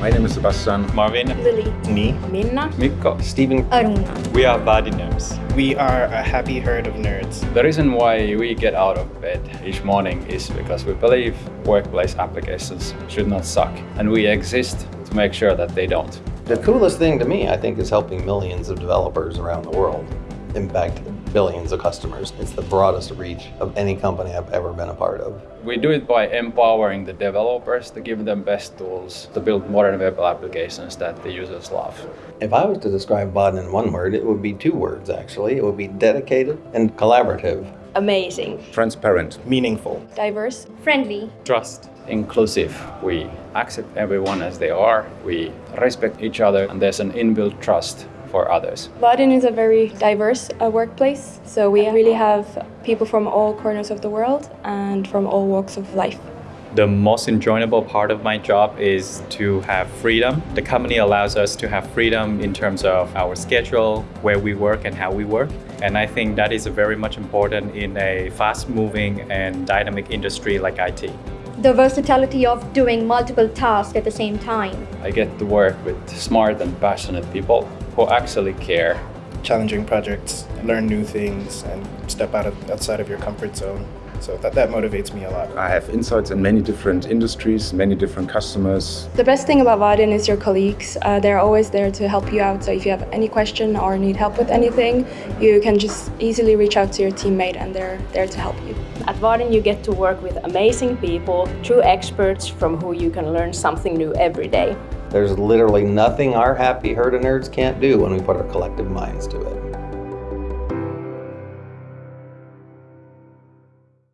My name is Sebastian. Marvin, Lily, me, Minna, Mikko. Stephen, Aruna. We are Vaadin Nerds. We are a happy herd of nerds. The reason why we get out of bed each morning is because we believe workplace applications should not suck, and we exist to make sure that they don't. the coolest thing to me, I think, is helping millions of developers around the world impact billions of customers. It's the broadest reach of any company I've ever been a part of. We do it by empowering the developers to give them best tools to build modern web applications that the users love. If I was to describe Vaadin in one word, it would be two words actually. It would be dedicated and collaborative. Amazing. Transparent. Meaningful. Diverse. Friendly. Trust. Inclusive. We accept everyone as they are, we respect each other, and there's an inbuilt trust for others. Vaadin is a very diverse uh, workplace, so we really have people from all corners of the world and from all walks of life. The most enjoyable part of my job is to have freedom. The company allows us to have freedom in terms of our schedule, where we work and how we work. And I think that is very much important in a fast moving and dynamic industry like IT. The versatility of doing multiple tasks at the same time. I get to work with smart and passionate people who actually care. Challenging projects, learn new things, and step out of, outside of your comfort zone. So that, that motivates me a lot. I have insights in many different industries, many different customers. The best thing about Vaadin is your colleagues. Uh, they're always there to help you out, so if you have any question or need help with anything, you can just easily reach out to your teammate and they're there to help you. At Vaadin you get to work with amazing people, true experts from who you can learn something new every day. There's literally nothing our happy herd of nerds can't do when we put our collective minds to it.